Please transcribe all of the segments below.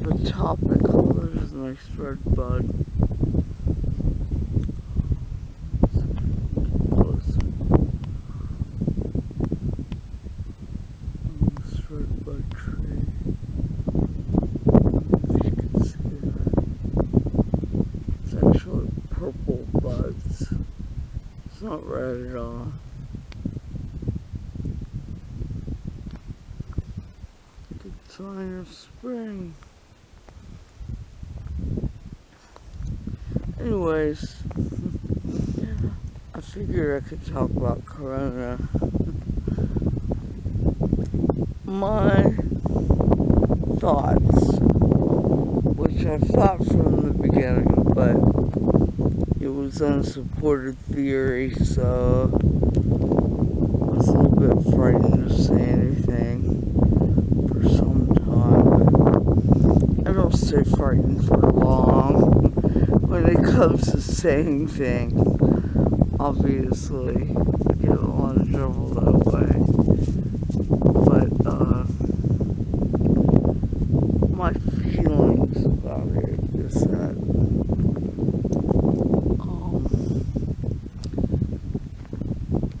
the there's a nice red bud. Close. Red bud purple buds. It's not red at all. Sign of spring. Anyways, I figured I could talk about Corona. My thoughts, which I thought from the beginning, but it was unsupported theory, so I was a little bit frightened to say anything for some time. I don't stay frightened for long it comes to saying things. Obviously, get a lot of trouble that way. But, uh, my feelings about it is that, um,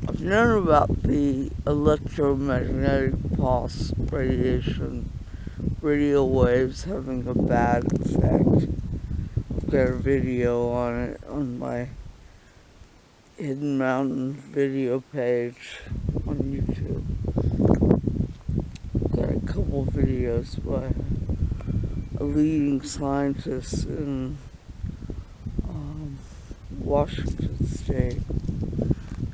I've known about the electromagnetic pulse radiation, radio waves having a bad effect. Got a video on it on my Hidden Mountain video page on YouTube. Got a couple videos by a leading scientist in um, Washington State.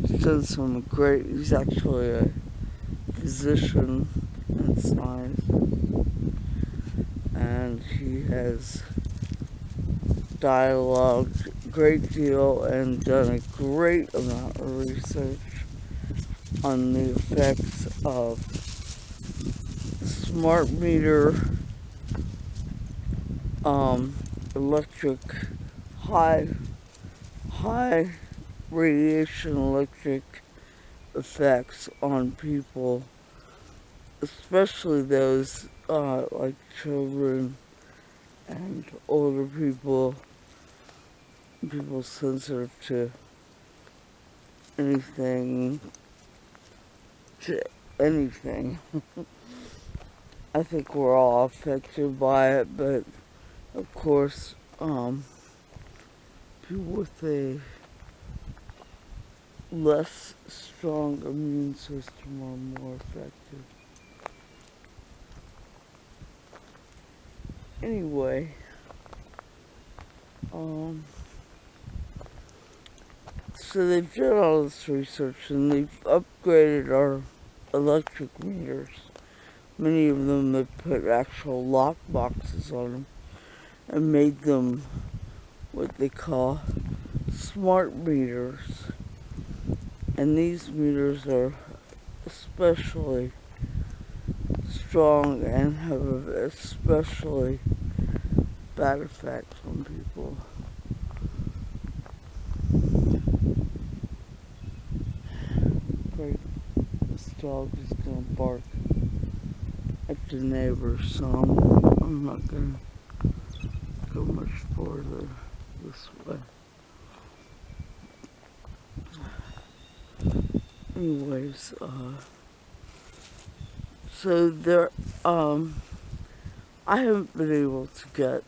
He's done some great, he's actually a physician in science. And he has dialogued a great deal and done a great amount of research on the effects of smart meter um, electric high high radiation electric effects on people especially those uh, like children and older people people sensitive to anything to anything I think we're all affected by it but of course, um, people with a less strong immune system are more affected. Anyway, um, so they've done all this research and they've upgraded our electric meters. Many of them have put actual lock boxes on them and made them what they call smart meters. And these meters are especially strong and have an especially bad effect on people. Great. This dog is gonna bark at the neighbors, so I'm, I'm not gonna go much further this way. Anyways, uh, so there, um, I haven't been able to get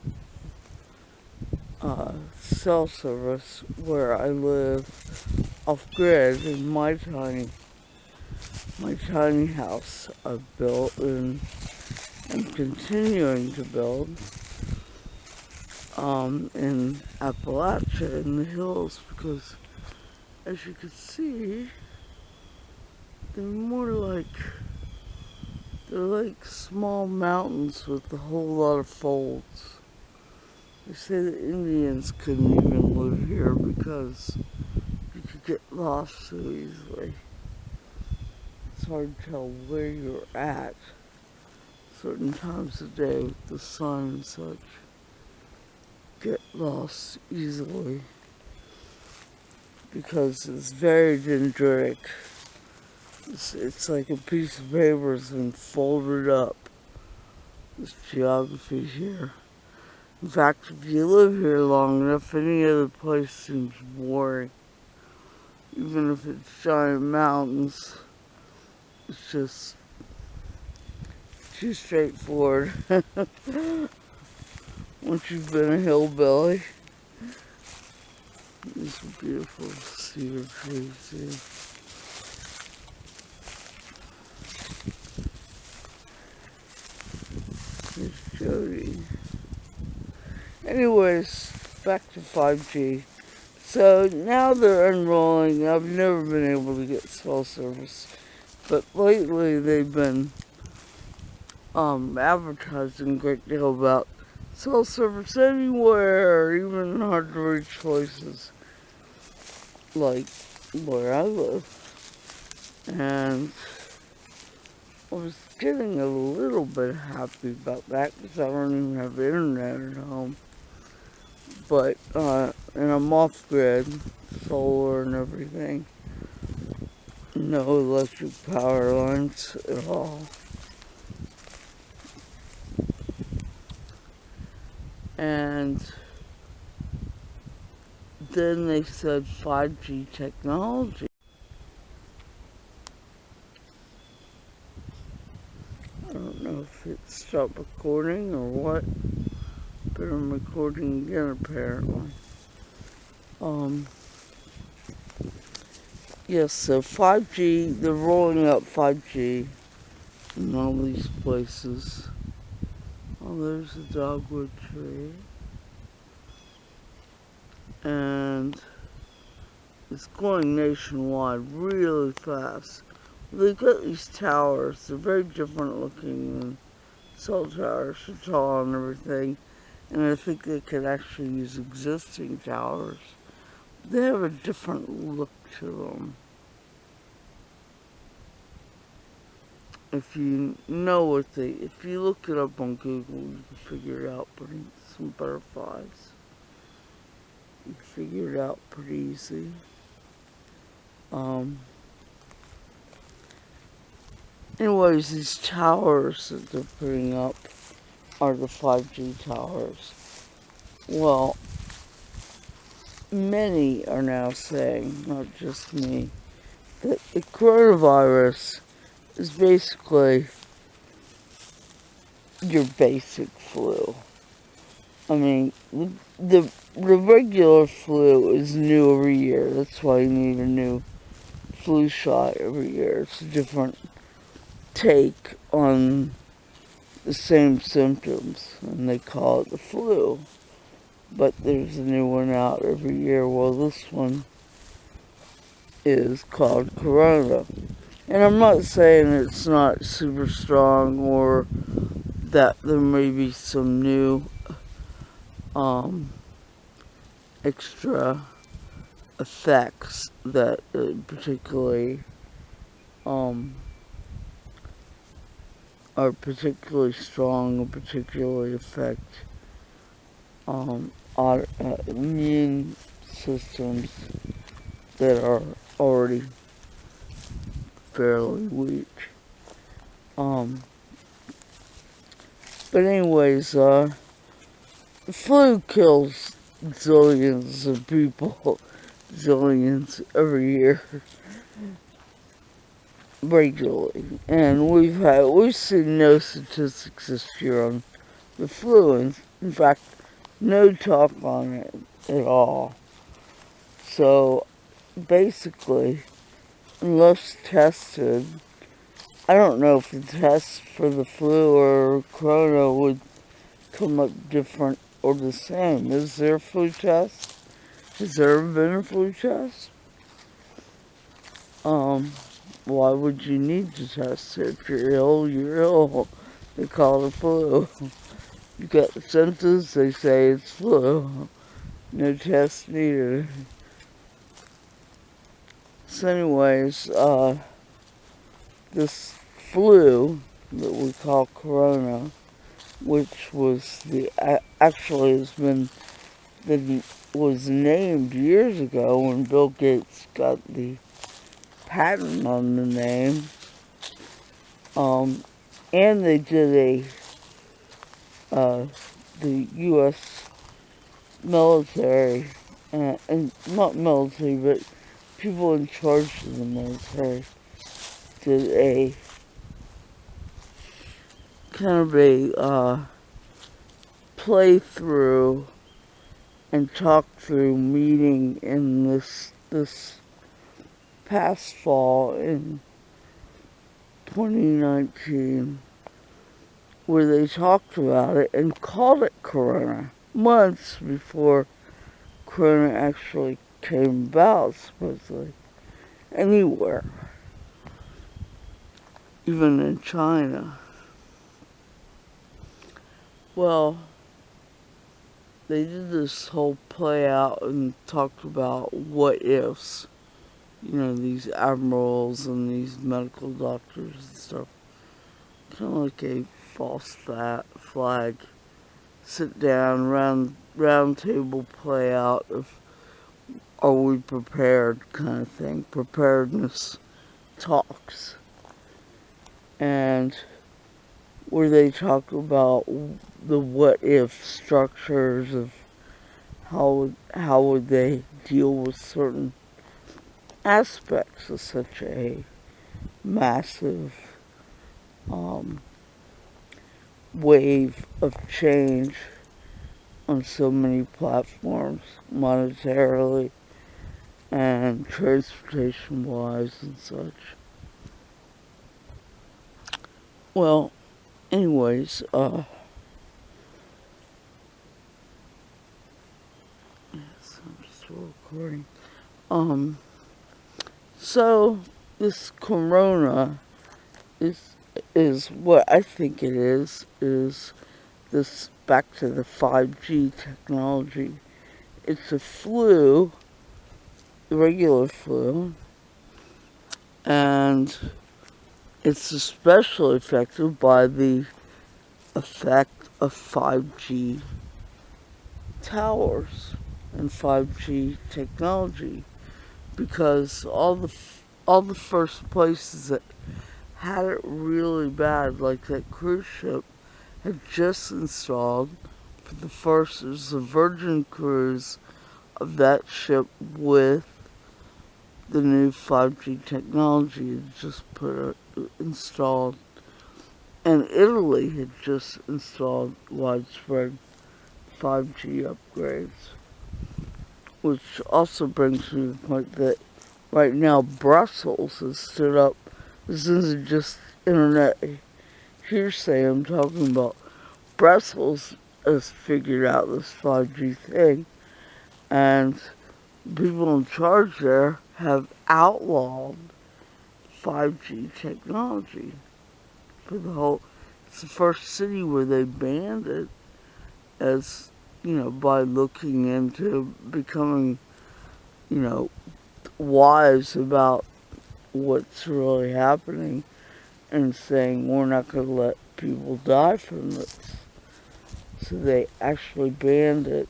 uh, cell service where I live off grid in my tiny, my tiny house I've built and am continuing to build um, in Appalachia in the hills because as you can see they're more like they're like small mountains with a whole lot of folds. They say the Indians couldn't even live here because you could get lost so easily. It's hard to tell where you're at certain times of day with the sun and such get lost easily because it's very dendritic. It's, it's like a piece of paper has been folded up this geography here. In fact, if you live here long enough, any other place seems boring. Even if it's giant mountains, it's just too straightforward. Once you've been a hillbilly. These beautiful cedar trees here. There's Jody. Anyways, back to 5G. So now they're unrolling. I've never been able to get cell service. But lately they've been um, advertising a great deal about cell service anywhere, even hard to reach places like where I live. And I was getting a little bit happy about that because I don't even have internet at home. But, uh, and I'm off grid, solar and everything. No electric power lines at all. And then they said 5G technology. I don't know if it stopped recording or what, but I'm recording again apparently. Um, yes, so 5G, they're rolling out 5G in all these places. Oh, there's a dogwood tree. And it's going nationwide really fast. They've got these towers. They're very different looking than cell towers, tall and everything. And I think they could actually use existing towers. They have a different look to them. If you know what they, if you look it up on Google, you can figure it out pretty, some butterflies. You can figure it out pretty easy. Um, anyways, these towers that they're putting up are the 5G towers. Well, many are now saying, not just me, that the coronavirus is basically your basic flu. I mean, the, the regular flu is new every year. That's why you need a new flu shot every year. It's a different take on the same symptoms, and they call it the flu. But there's a new one out every year. Well, this one is called Corona. And I'm not saying it's not super strong or that there may be some new um, extra effects that uh, particularly um, are particularly strong or particularly affect um, our, uh, immune systems that are already fairly weak. Um, but anyways, uh, flu kills zillions of people, zillions every year, regularly. And we've had, we've seen no statistics this year on the flu. And in fact, no talk on it at all. So basically, unless tested, I don't know if the test for the flu or corona would come up different or the same. Is there a flu test? Has there ever been a flu test? Um, why would you need to test? If you're ill, you're ill. They call it flu. You get the symptoms, they say it's flu. No test needed. So anyways, uh, this flu that we call corona, which was the, actually has been, been, was named years ago when Bill Gates got the patent on the name. Um, and they did a uh, the U.S. military, uh, and not military, but people in charge of the military did a kind of a uh, playthrough and talk through meeting in this this past fall in 2019 where they talked about it and called it corona months before corona actually came about supposedly anywhere even in China well they did this whole play out and talked about what ifs. You know, these admirals and these medical doctors and stuff. Kind of like a false flag. Sit down, round, round table play out of are we prepared kind of thing. Preparedness talks. And where they talk about the what if structures of how how would they deal with certain aspects of such a massive um, wave of change on so many platforms monetarily and transportation wise and such. Well, anyways, uh, recording. Um, so this corona is is what I think it is is this back to the 5G technology. It's a flu, regular flu, and it's especially affected by the effect of 5G towers and 5G technology because all the all the first places that had it really bad, like that cruise ship, had just installed for the first, it was the Virgin cruise of that ship with the new 5G technology had just put installed. And Italy had just installed widespread 5G upgrades. Which also brings me to the point that right now Brussels has stood up. This isn't just internet hearsay I'm talking about. Brussels has figured out this 5G thing and people in charge there have outlawed 5G technology for the whole, it's the first city where they banned it as you know, by looking into becoming, you know, wise about what's really happening and saying we're not going to let people die from this. So they actually banned it.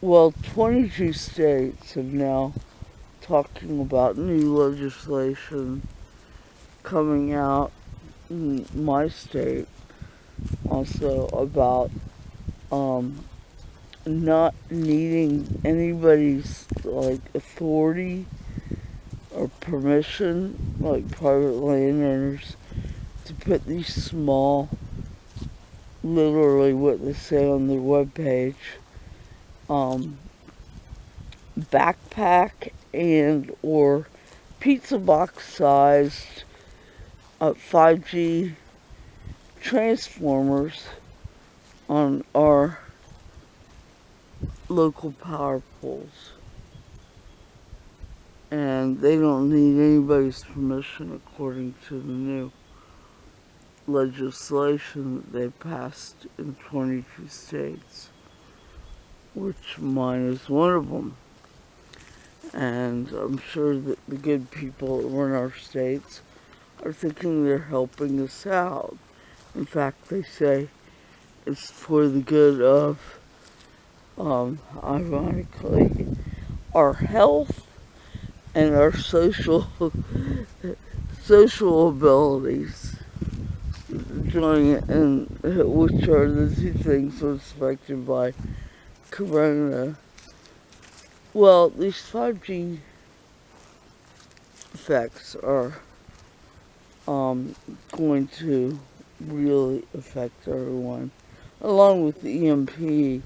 Well, 22 states have now talking about new legislation coming out in my state. Also about um, not needing anybody's like authority or permission, like private landowners, to put these small, literally what they say on their webpage, um, backpack and or pizza box sized uh, 5G transformers on our local power poles. And they don't need anybody's permission according to the new legislation that they passed in 22 states, which mine is one of them. And I'm sure that the good people that run our states are thinking they're helping us out. In fact, they say it's for the good of um, ironically, our health and our social social abilities. doing it, and which are the two things affected by Corona. Well, these 5G effects are um, going to really affect everyone, along with the EMP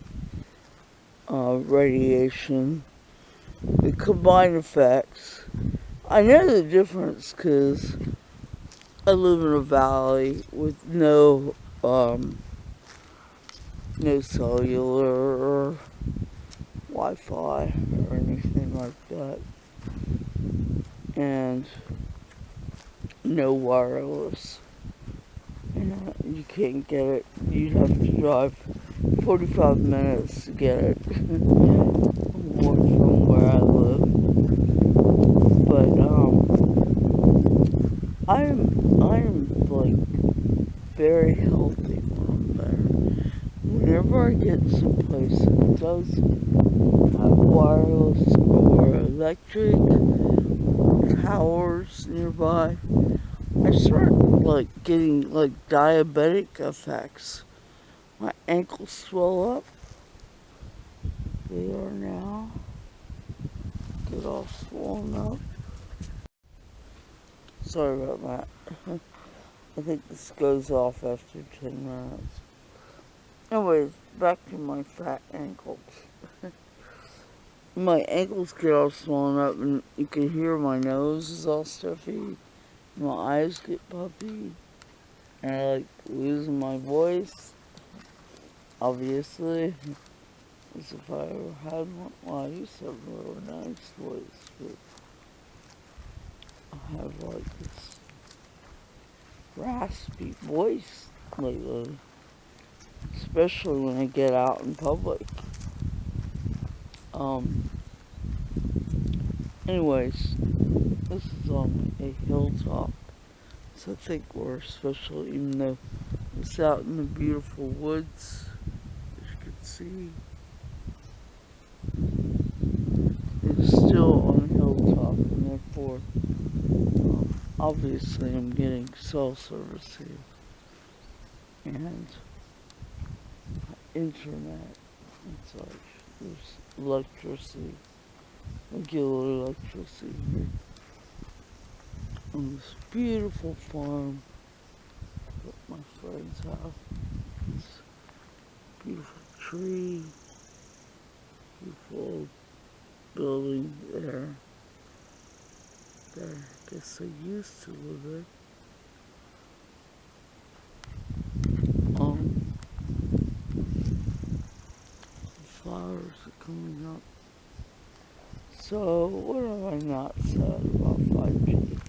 uh, radiation, the combined effects. I know the difference because I live in a valley with no um, no cellular Wi-Fi or anything like that, and no wireless. And you can't get it. You'd have to drive 45 minutes to get it from where I live. But um, I'm I'm like very healthy when I'm there. I get someplace that does have wireless or electric towers nearby, I start like getting like diabetic effects. My ankles swell up. They are now. Get all swollen up. Sorry about that. I think this goes off after 10 minutes. Anyways, back to my fat ankles. my ankles get all swollen up and you can hear my nose is all stuffy. My eyes get puffy. And I like losing my voice. Obviously. As if I ever had one. Well, I used to have a really nice voice, but I have like this raspy voice lately. Especially when I get out in public. Um, anyways, this is on a hilltop. So I think we're special even though it's out in the beautiful woods, as you can see. It's still on a hilltop and therefore um, obviously I'm getting cell service here. And internet and such. There's electricity, regular electricity here. On this beautiful farm that my friends have. This beautiful tree, beautiful building there. There, I guess I used to live there. Um, flowers are coming up. So, what have I not said about 5G?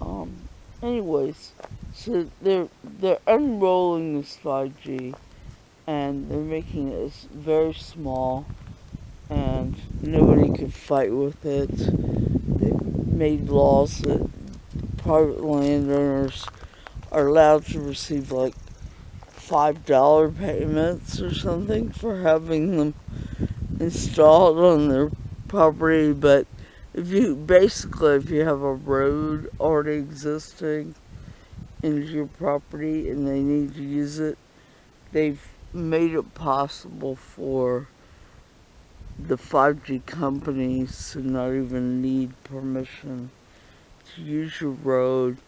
Um, anyways, so they're, they're unrolling this 5G and they're making it very small and nobody could fight with it. They made laws that private landowners are allowed to receive like five dollar payments or something for having them installed on their property but if you basically if you have a road already existing into your property and they need to use it they've made it possible for the 5G companies to not even need permission to use your road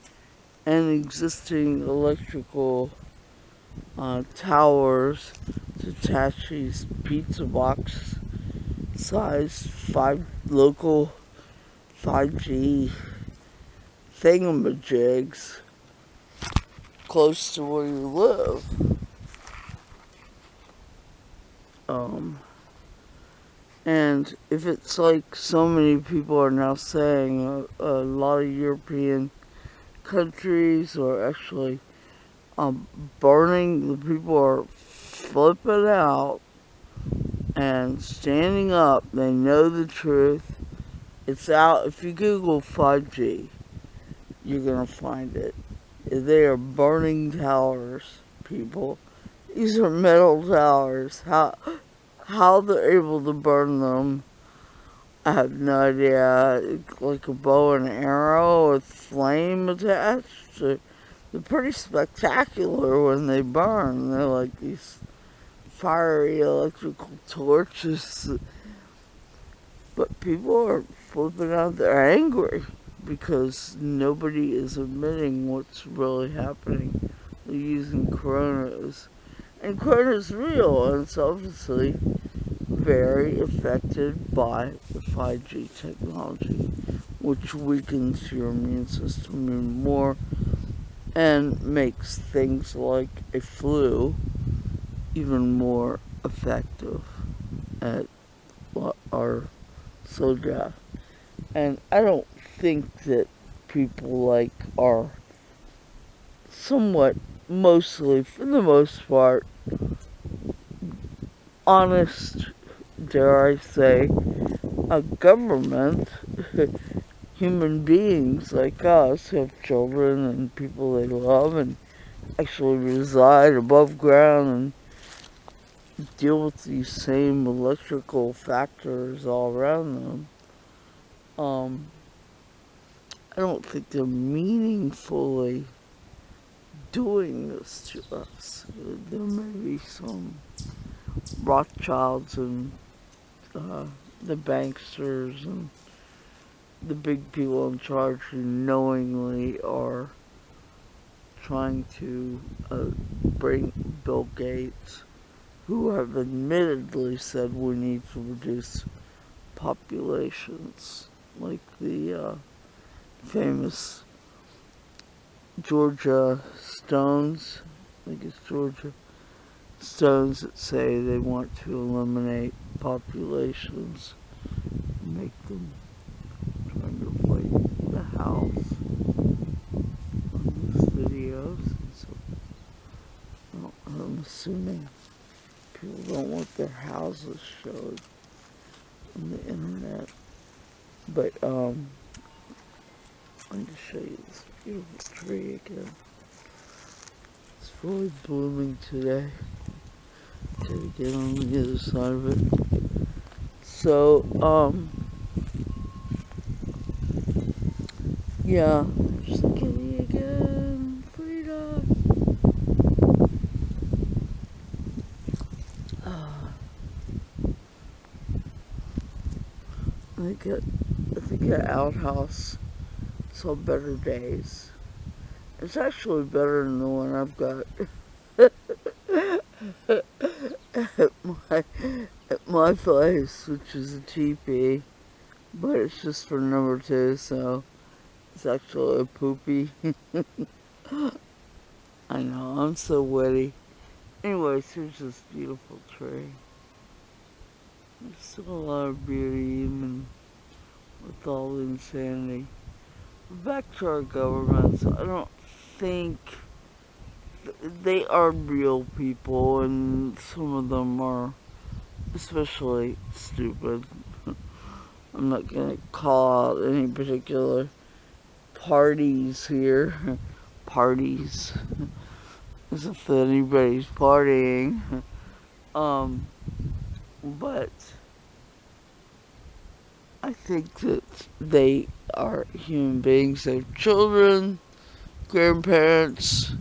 and existing electrical uh, towers to these pizza box size five local 5G thingamajigs close to where you live. Um, and if it's like so many people are now saying, a, a lot of European countries or actually um, burning, the people are flipping out and standing up. They know the truth. It's out. If you Google 5G, you're going to find it. They are burning towers, people. These are metal towers. How, how they're able to burn them, I have no idea. Like a bow and arrow with flame attached. They're pretty spectacular when they burn. They're like these fiery electrical torches. But people are flipping out. They're angry because nobody is admitting what's really happening. They're using coronas. And corona is real, and it's obviously very affected by the 5G technology, which weakens your immune system even more and makes things like a flu even more effective at our so death. And I don't think that people like are somewhat mostly for the most part honest dare I say a government human beings like us have children and people they love and actually reside above ground and deal with these same electrical factors all around them. Um, I don't think they're meaningfully doing this to us. There may be some Rothschilds and uh, the banksters and the big people in charge who knowingly are trying to uh, bring Bill Gates, who have admittedly said we need to reduce populations, like the uh, famous Georgia Stones, I think it's Georgia Stones that say they want to eliminate populations, make them the house on these videos. So, well, I'm assuming people don't want their houses showed on the internet. But, um, I'm to show you this beautiful tree again. It's fully blooming today. Gotta get on the other side of it. So, um, yeah, just kitty again, Frida. Uh, I think, I think an outhouse saw better days. It's actually better than the one I've got. at my at my place, which is a teepee, but it's just for number two, so it's actually poopy. I know, I'm so witty. Anyways, here's this beautiful tree. There's still a lot of beauty even with all the insanity back to our governments, I don't think they are real people and some of them are especially stupid. I'm not gonna call out any particular parties here. parties. As if anybody's partying. Um, but I think that they are human beings. They have children, grandparents,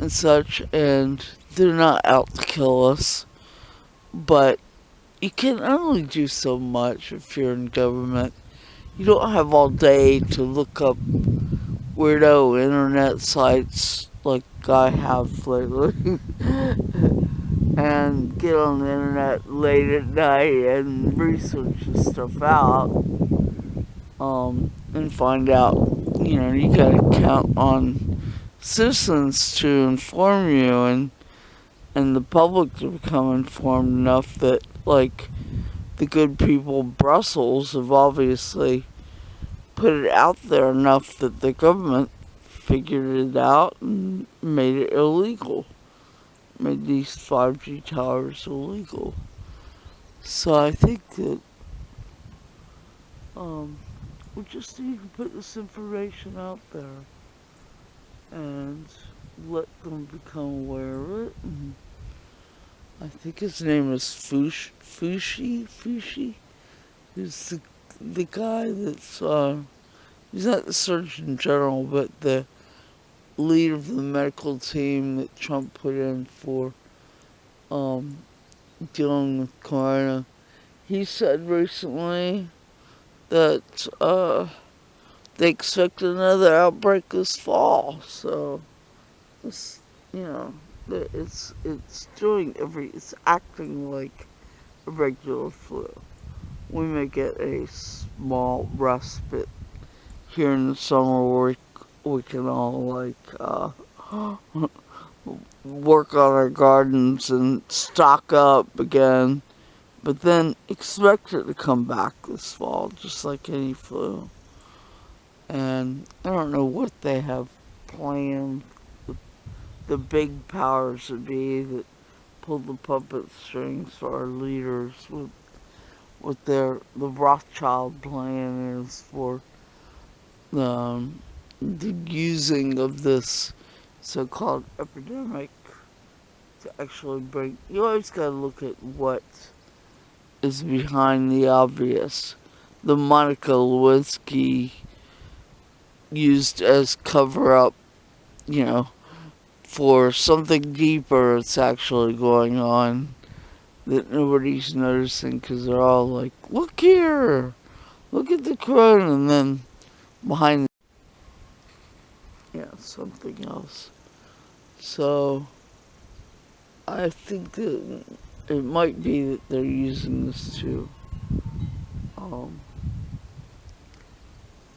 and such, and they're not out to kill us. But you can only do so much if you're in government. You don't have all day to look up weirdo internet sites like I have lately. and get on the internet late at night and research this stuff out um, and find out, you know, you gotta count on citizens to inform you and and the public to become informed enough that like the good people Brussels have obviously put it out there enough that the government figured it out and made it illegal made these 5G towers illegal. So I think that um, we just need to put this information out there and let them become aware of it. I think his name is Fush, Fushi, Fushi, who's the, the guy that's, uh, he's not the Surgeon General, but the leader of the medical team that Trump put in for um, dealing with corona, he said recently that uh, they expect another outbreak this fall. So, you know, it's it's doing every it's acting like a regular flu. We may get a small respite here in the summer where we, we can all like uh, work on our gardens and stock up again. But then expect it to come back this fall, just like any flu. And I don't know what they have planned. The, big powers would be that pull the puppet strings for our leaders with what their the Rothschild plan is for the, um, the using of this so-called epidemic to actually bring. You always got to look at what is behind the obvious. The Monica Lewinsky used as cover up, you know, for something deeper that's actually going on that nobody's noticing because they're all like, look here, look at the corona, and then behind, yeah, something else. So, I think that it might be that they're using this to, um,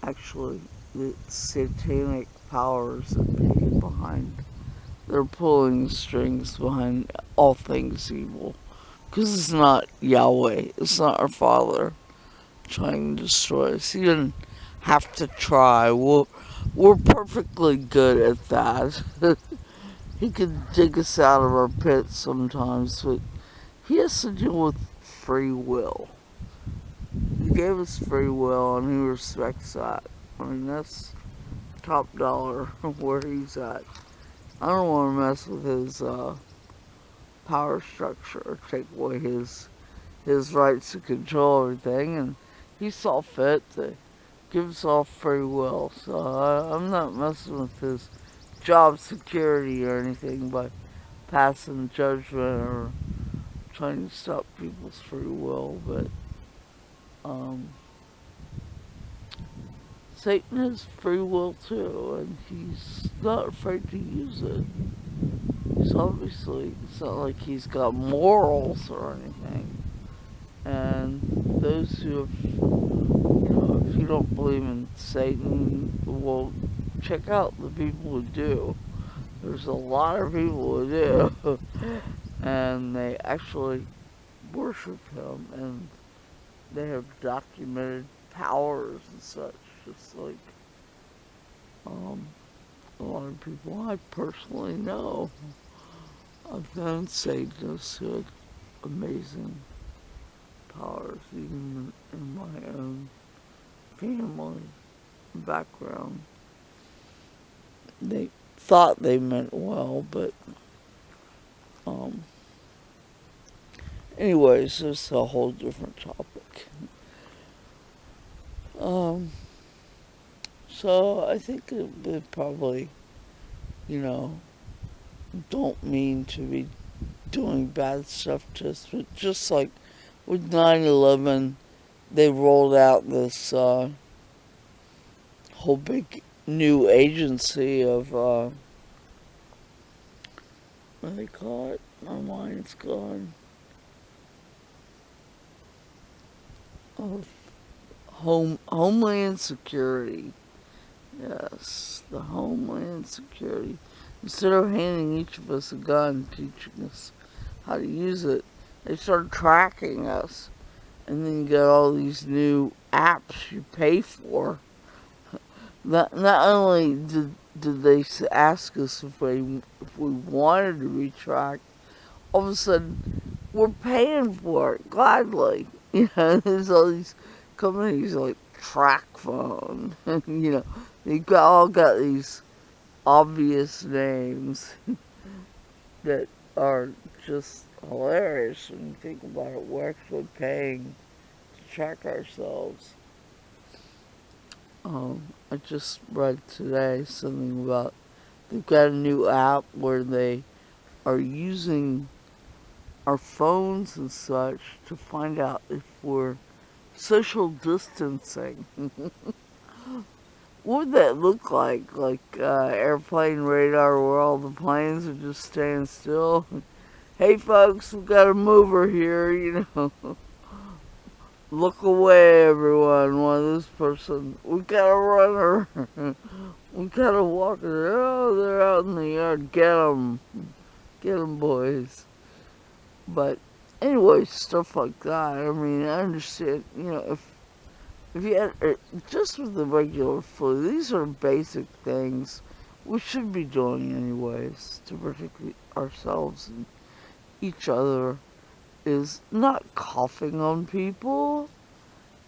actually, the satanic powers that be behind they're pulling strings behind all things evil. Because it's not Yahweh, it's not our Father trying to destroy us. He didn't have to try. We're, we're perfectly good at that. he can dig us out of our pits sometimes, but he has to deal with free will. He gave us free will and he respects that. I mean, that's top dollar where he's at. I don't want to mess with his uh, power structure or take away his his rights to control everything. And he saw fit to give us all free will. So I, I'm not messing with his job security or anything by passing judgment or trying to stop people's free will. But um, Satan has free will too, and he's not afraid to use it. He's obviously, it's not like he's got morals or anything. And those who have, you know, if you don't believe in Satan, well, check out the people who do. There's a lot of people who do. and they actually worship him, and they have documented powers and such just like um, a lot of people I personally know. Known Satanists who had amazing powers, even in my own family background. They thought they meant well, but um, anyways, it's a whole different topic. Um, so I think would probably, you know, don't mean to be doing bad stuff to us, but just like with 9-11, they rolled out this uh, whole big new agency of, uh, what do they call it? My mind's gone. Of home, Homeland Security. Yes, the Homeland Security. Instead of handing each of us a gun, teaching us how to use it, they started tracking us. And then you get all these new apps you pay for. Not, not only did, did they ask us if we, if we wanted to be tracked, all of a sudden we're paying for it gladly. You know, there's all these companies like TracFone, you know, they all got these obvious names that are just hilarious when you think about it. We're actually paying to track ourselves. Um, I just read today something about they've got a new app where they are using our phones and such to find out if we're social distancing. what would that look like? Like uh, airplane radar where all the planes are just staying still? hey folks, we've got a mover here, you know. Look away everyone, one of this person. We got a runner. we got a walker. Oh, they're out in the yard. Get them. Get them, boys. But anyway, stuff like that. I mean, I understand, you know, if if you had, uh, just with the regular flu, these are basic things we should be doing anyways to protect ourselves and each other is not coughing on people.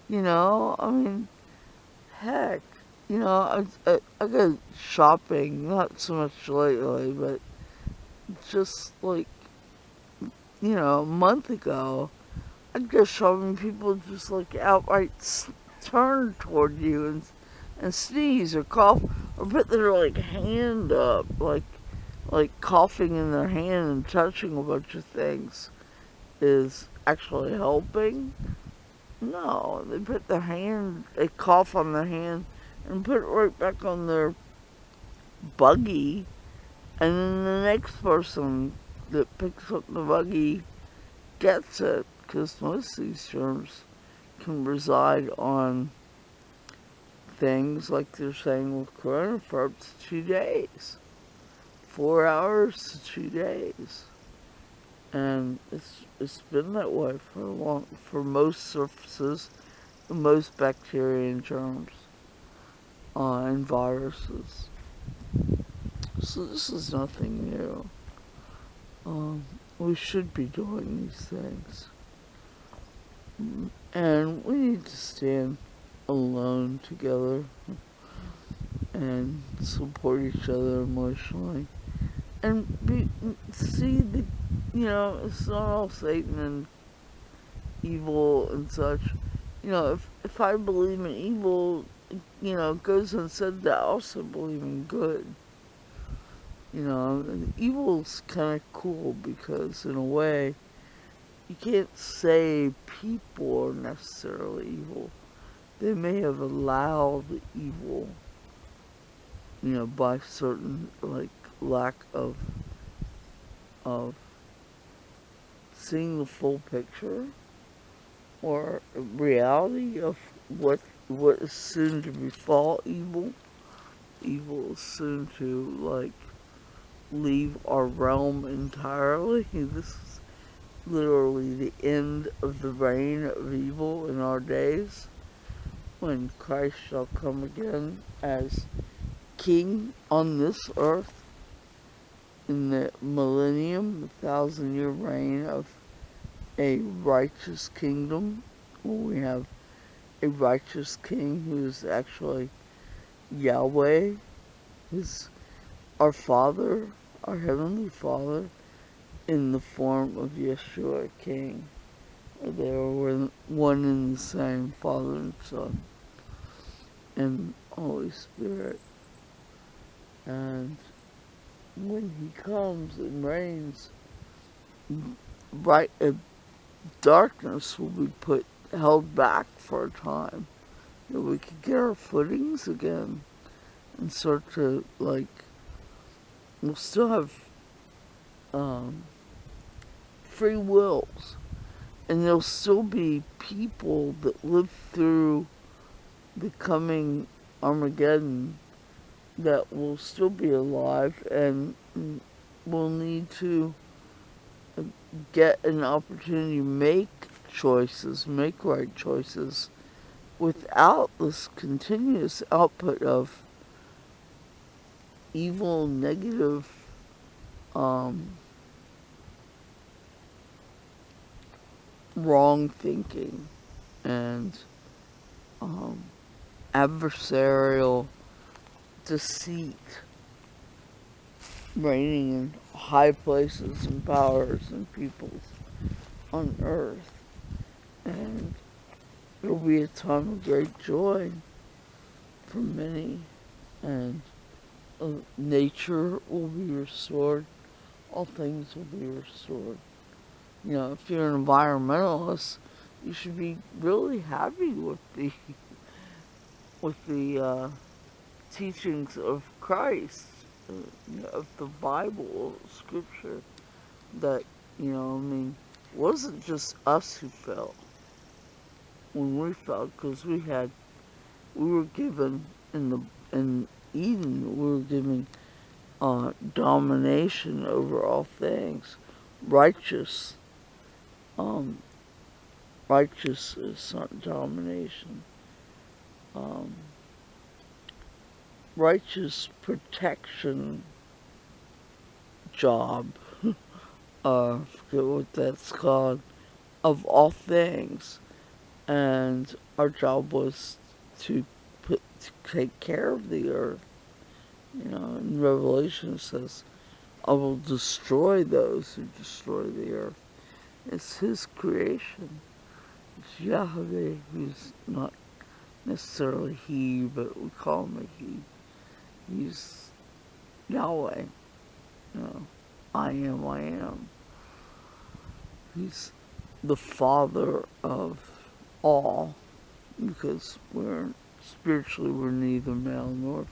You know, I mean, heck, you know, I, I, I go shopping, not so much lately, but just like you know, a month ago, I'd go shopping, people just like outright turn toward you and and sneeze or cough or put their like hand up, like like coughing in their hand and touching a bunch of things is actually helping. No, they put their hand, they cough on their hand and put it right back on their buggy, and then the next person that picks up the buggy gets it because most of these germs can reside on things like they're saying with corona for up to two days. Four hours to two days. And it's it's been that way for a long for most surfaces, most bacteria and germs uh, and viruses. So this is nothing new um, we should be doing these things. And we need to stand alone together and support each other emotionally. And be, see the, you know, it's not all Satan and evil and such. You know, if, if I believe in evil, you know, it goes unsaid that I also believe in good. You know, evil's kind of cool because, in a way, you can't say people are necessarily evil. They may have allowed evil, you know, by certain, like, lack of, of seeing the full picture or reality of what what is soon to befall evil. Evil is soon to, like, leave our realm entirely. This is literally the end of the reign of evil in our days when Christ shall come again as king on this earth in the millennium, the thousand year reign of a righteous kingdom where we have a righteous king who is actually Yahweh, his our Father, our Heavenly Father, in the form of Yeshua King. They were one and the same, Father and Son, and Holy Spirit. And when He comes and reigns, bright uh, darkness will be put held back for a time, that we can get our footings again and start to like we'll still have um, free wills. And there'll still be people that live through the coming Armageddon that will still be alive and will need to get an opportunity to make choices, make right choices, without this continuous output of evil, negative, um, wrong thinking and um, adversarial deceit reigning in high places and powers and peoples on earth. And it'll be a time of great joy for many and uh, nature will be restored. All things will be restored. You know, if you're an environmentalist, you should be really happy with the with the uh, teachings of Christ, uh, of the Bible, Scripture. That you know, I mean, wasn't just us who fell when we fell, because we had we were given in the in Eden, we were given uh, domination over all things, righteous. Um, righteous not domination. Um, righteous protection job. uh, forget what that's called. Of all things, and our job was to put to take care of the earth. You know, in Revelation says, I will destroy those who destroy the earth. It's his creation. It's Yahweh who's not necessarily he, but we call him a he. He's Yahweh. You know, I am, I am. He's the father of all because we're spiritually we're neither male nor